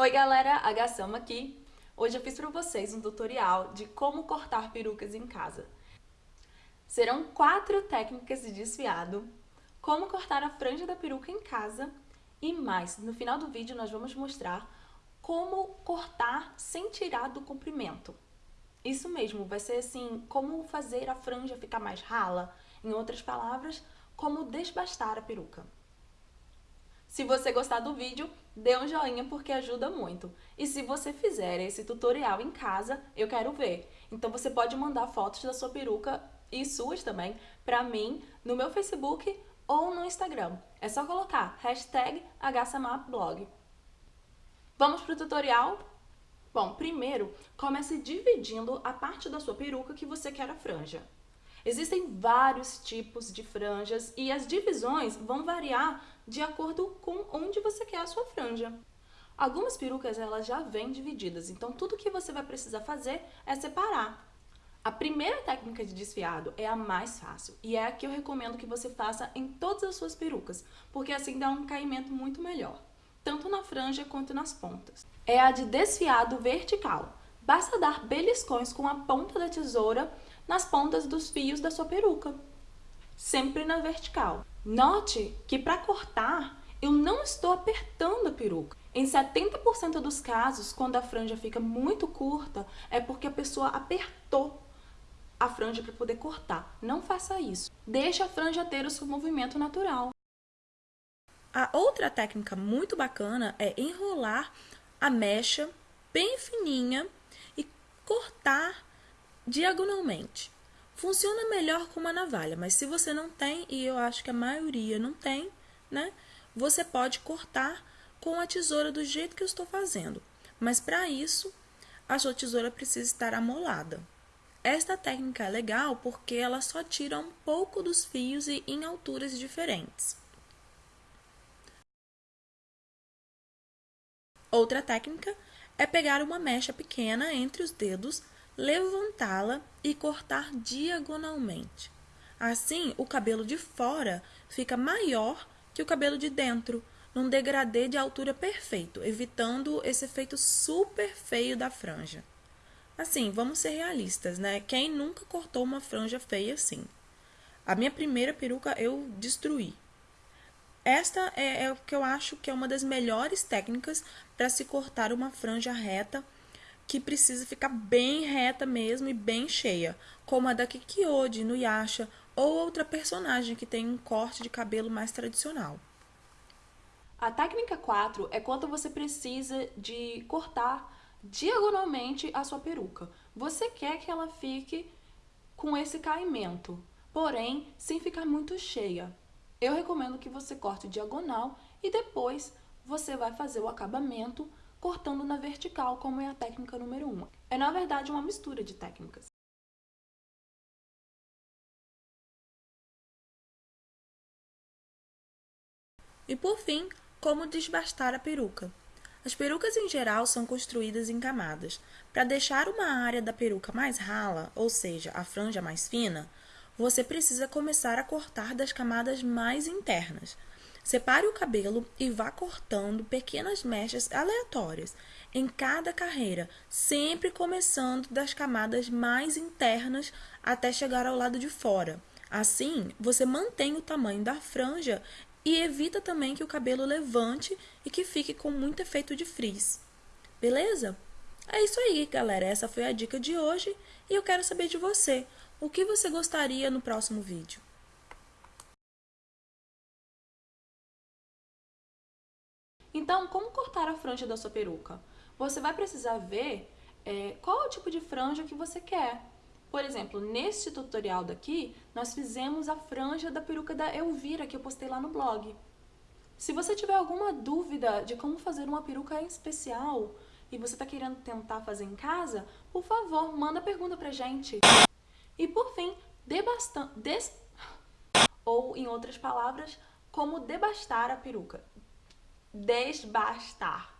Oi galera, a Gassama aqui. Hoje eu fiz para vocês um tutorial de como cortar perucas em casa. Serão quatro técnicas de desfiado, como cortar a franja da peruca em casa e mais. No final do vídeo nós vamos mostrar como cortar sem tirar do comprimento. Isso mesmo, vai ser assim, como fazer a franja ficar mais rala. Em outras palavras, como desbastar a peruca. Se você gostar do vídeo, dê um joinha porque ajuda muito. E se você fizer esse tutorial em casa, eu quero ver. Então você pode mandar fotos da sua peruca e suas também para mim no meu Facebook ou no Instagram. É só colocar hashtag HSamapBlog. Vamos para o tutorial? Bom, primeiro, comece dividindo a parte da sua peruca que você quer a franja. Existem vários tipos de franjas e as divisões vão variar de acordo com onde você quer a sua franja. Algumas perucas elas já vêm divididas, então tudo que você vai precisar fazer é separar. A primeira técnica de desfiado é a mais fácil e é a que eu recomendo que você faça em todas as suas perucas, porque assim dá um caimento muito melhor, tanto na franja quanto nas pontas. É a de desfiado vertical. Basta dar beliscões com a ponta da tesoura nas pontas dos fios da sua peruca, sempre na vertical. Note que para cortar, eu não estou apertando a peruca. Em 70% dos casos, quando a franja fica muito curta, é porque a pessoa apertou a franja para poder cortar. Não faça isso. Deixe a franja ter o seu movimento natural. A outra técnica muito bacana é enrolar a mecha bem fininha cortar diagonalmente. Funciona melhor com uma navalha, mas se você não tem, e eu acho que a maioria não tem, né? Você pode cortar com a tesoura do jeito que eu estou fazendo. Mas para isso, a sua tesoura precisa estar amolada. Esta técnica é legal porque ela só tira um pouco dos fios e em alturas diferentes. Outra técnica é pegar uma mecha pequena entre os dedos levantá-la e cortar diagonalmente. Assim, o cabelo de fora fica maior que o cabelo de dentro, num degradê de altura perfeito, evitando esse efeito super feio da franja. Assim, vamos ser realistas, né? Quem nunca cortou uma franja feia assim? A minha primeira peruca eu destruí. Esta é, é o que eu acho que é uma das melhores técnicas para se cortar uma franja reta que precisa ficar bem reta mesmo e bem cheia, como a da Kikiode no Yasha ou outra personagem que tem um corte de cabelo mais tradicional. A técnica 4 é quando você precisa de cortar diagonalmente a sua peruca. Você quer que ela fique com esse caimento, porém sem ficar muito cheia. Eu recomendo que você corte diagonal e depois você vai fazer o acabamento cortando na vertical, como é a técnica número 1. É, na verdade, uma mistura de técnicas. E por fim, como desbastar a peruca. As perucas em geral são construídas em camadas. Para deixar uma área da peruca mais rala, ou seja, a franja mais fina, você precisa começar a cortar das camadas mais internas. Separe o cabelo e vá cortando pequenas mechas aleatórias em cada carreira, sempre começando das camadas mais internas até chegar ao lado de fora. Assim, você mantém o tamanho da franja e evita também que o cabelo levante e que fique com muito efeito de frizz. Beleza? É isso aí, galera. Essa foi a dica de hoje e eu quero saber de você. O que você gostaria no próximo vídeo? Então, como cortar a franja da sua peruca? Você vai precisar ver é, qual é o tipo de franja que você quer. Por exemplo, neste tutorial daqui, nós fizemos a franja da peruca da Elvira, que eu postei lá no blog. Se você tiver alguma dúvida de como fazer uma peruca especial e você está querendo tentar fazer em casa, por favor, manda pergunta pra gente. E por fim, debastan... Des... ou em outras palavras, como debastar a peruca desbastar.